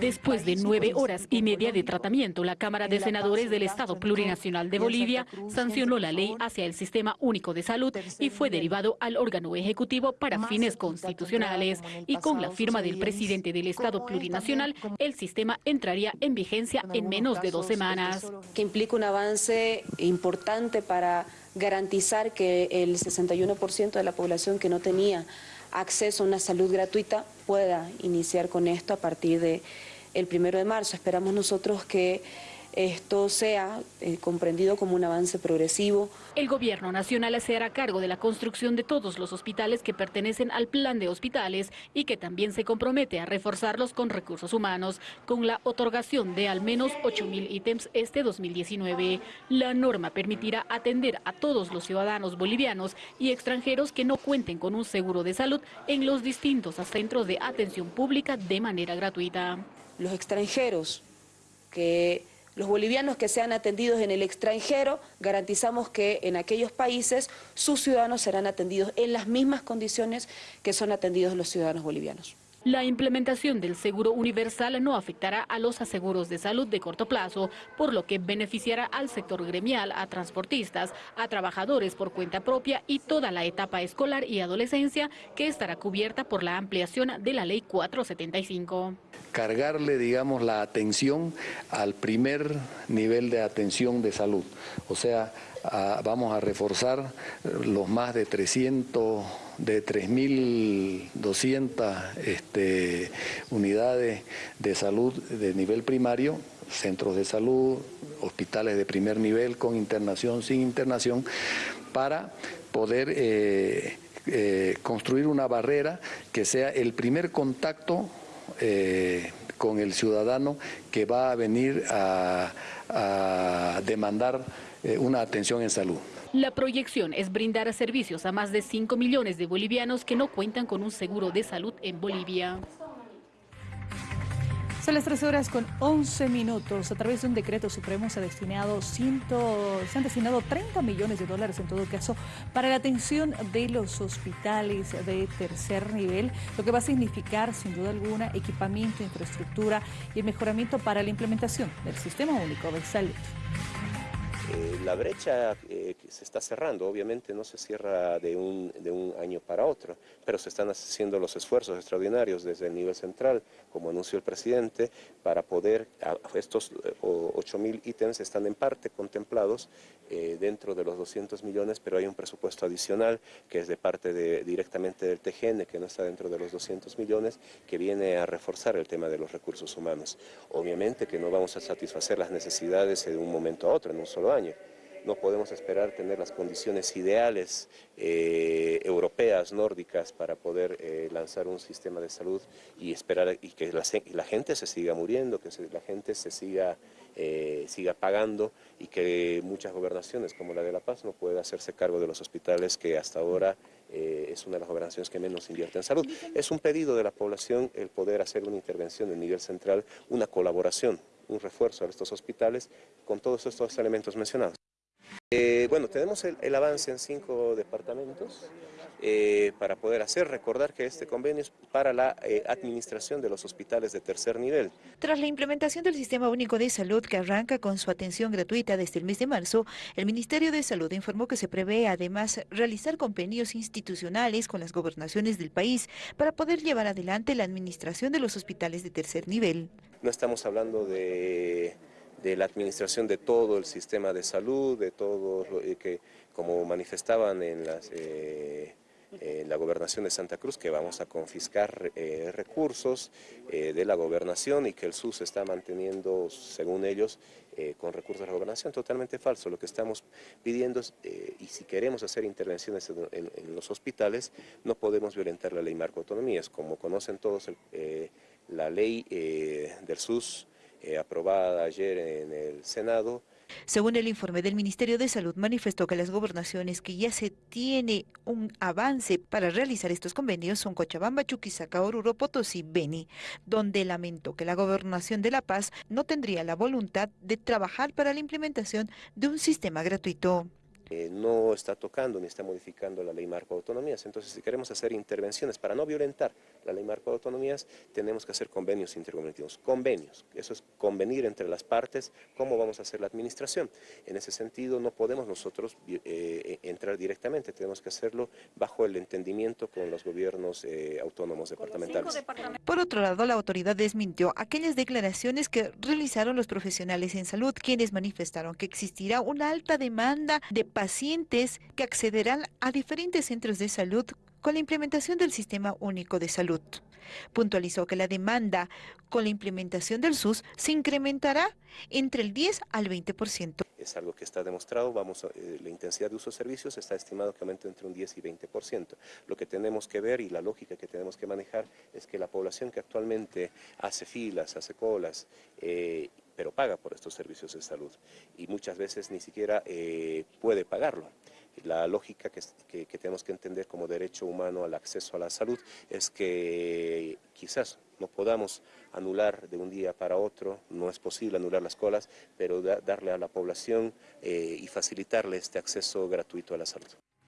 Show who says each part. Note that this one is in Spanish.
Speaker 1: Después de nueve horas y media de tratamiento, la Cámara de Senadores del Estado Plurinacional de Bolivia sancionó la ley hacia el Sistema Único de Salud y fue derivado al órgano ejecutivo para fines constitucionales. Y con la firma del presidente del Estado Plurinacional, el sistema entraría en vigencia en menos de dos semanas.
Speaker 2: Que implica un avance importante para garantizar que el 61% de la población que no tenía acceso a una salud gratuita pueda iniciar con esto a partir de el primero de marzo. Esperamos nosotros que esto sea eh, comprendido como un avance progresivo.
Speaker 1: El gobierno nacional se hará cargo de la construcción de todos los hospitales que pertenecen al plan de hospitales y que también se compromete a reforzarlos con recursos humanos, con la otorgación de al menos 8.000 ítems este 2019. La norma permitirá atender a todos los ciudadanos bolivianos y extranjeros que no cuenten con un seguro de salud en los distintos centros de atención pública de manera gratuita.
Speaker 2: Los extranjeros que los bolivianos que sean atendidos en el extranjero, garantizamos que en aquellos países sus ciudadanos serán atendidos en las mismas condiciones que son atendidos los ciudadanos bolivianos.
Speaker 1: La implementación del seguro universal no afectará a los aseguros de salud de corto plazo, por lo que beneficiará al sector gremial, a transportistas, a trabajadores por cuenta propia y toda la etapa escolar y adolescencia que estará cubierta por la ampliación de la Ley 475.
Speaker 3: Cargarle, digamos, la atención al primer nivel de atención de salud. O sea, vamos a reforzar los más de 300 de 3.200 este, unidades de salud de nivel primario, centros de salud, hospitales de primer nivel con internación, sin internación, para poder eh, eh, construir una barrera que sea el primer contacto eh, con el ciudadano que va a venir a demandar una atención en salud.
Speaker 1: La proyección es brindar servicios a más de 5 millones de bolivianos que no cuentan con un seguro de salud en Bolivia.
Speaker 4: Son las 3 horas con 11 minutos. A través de un decreto supremo se, ha destinado se han destinado 30 millones de dólares en todo caso para la atención de los hospitales de tercer nivel, lo que va a significar sin duda alguna equipamiento, infraestructura y el mejoramiento para la implementación del Sistema Único de Salud.
Speaker 5: Eh, la brecha eh, se está cerrando, obviamente no se cierra de un, de un, año para otro, pero se están haciendo los esfuerzos extraordinarios desde el nivel central, como anunció el presidente, para poder, estos 8 mil ítems están en parte contemplados eh, dentro de los 200 millones, pero hay un presupuesto adicional que es de parte de, directamente del TGN, que no está dentro de los 200 millones, que viene a reforzar el tema de los recursos humanos. Obviamente que no vamos a satisfacer las necesidades de un momento a otro, en un solo año, no podemos esperar tener las condiciones ideales eh, europeas, nórdicas, para poder eh, lanzar un sistema de salud y esperar y que la, gente se siga muriendo, que la gente se siga, eh, siga pagando y que muchas gobernaciones como la de La Paz no puedan hacerse cargo de los hospitales que hasta ahora es una de las gobernaciones que menos invierte en salud. Es un pedido de la población el poder hacer una intervención en nivel central, una colaboración un refuerzo a estos hospitales con todos estos elementos mencionados. Eh, bueno, tenemos el, avance en cinco departamentos eh, para poder hacer. Recordar que este convenio es para la eh, administración de los hospitales de tercer nivel.
Speaker 6: Tras la implementación del Sistema Único de Salud que arranca con su atención gratuita desde el mes de marzo, el Ministerio de Salud informó que se prevé además realizar convenios institucionales con las gobernaciones del país para poder llevar adelante la administración de los hospitales de tercer nivel.
Speaker 5: No estamos hablando de de la administración de todo el sistema de salud, de todo lo eh, que, como manifestaban en, las, eh, en la gobernación de Santa Cruz, que vamos a confiscar eh, recursos de la gobernación y que el SUS está manteniendo, según ellos, con recursos de la gobernación, totalmente falso. Lo que estamos pidiendo es, y si queremos hacer intervenciones en, los hospitales, no podemos violentar la ley marco autonomías. Como conocen todos, la ley del SUS eh, aprobada ayer en el Senado.
Speaker 6: Según el informe del Ministerio de Salud, manifestó que las gobernaciones que ya se tiene un avance para realizar estos convenios son Cochabamba, Chuquisaca, Oruro, Potosí, Beni, donde lamentó que la gobernación de La Paz no tendría la voluntad de trabajar para la implementación de un sistema gratuito.
Speaker 5: Eh, no está tocando ni está modificando la ley marco de autonomías. Entonces, si queremos hacer intervenciones para no violentar la ley marco de autonomías, tenemos que hacer convenios intercomunitarios. Convenios, eso es convenir entre las partes cómo vamos a hacer la administración. En ese sentido, no podemos nosotros eh, entrar directamente, tenemos que hacerlo bajo el entendimiento con los gobiernos eh, autónomos departamentales.
Speaker 6: Por otro lado, la autoridad desmintió aquellas declaraciones que realizaron los profesionales en salud, quienes manifestaron que existirá una alta demanda de pacientes que accederán a diferentes centros de salud con la implementación del Sistema Único de Salud. Puntualizó que la demanda con la implementación del SUS se incrementará entre el 10 al 20%.
Speaker 5: Es algo que está demostrado, vamos, eh, la intensidad de uso de servicios está estimado que aumente entre un 10 y 20%. Lo que tenemos que ver y la lógica que tenemos que manejar es que la población que actualmente hace filas, hace colas, eh, pero paga por estos servicios de salud y muchas veces ni siquiera eh, puede pagarlo. La lógica que, tenemos que entender como derecho humano al acceso a la salud es que quizás no podamos anular de un día para otro, no es posible anular las colas, pero darle a la población eh, y facilitarle este acceso gratuito a la salud.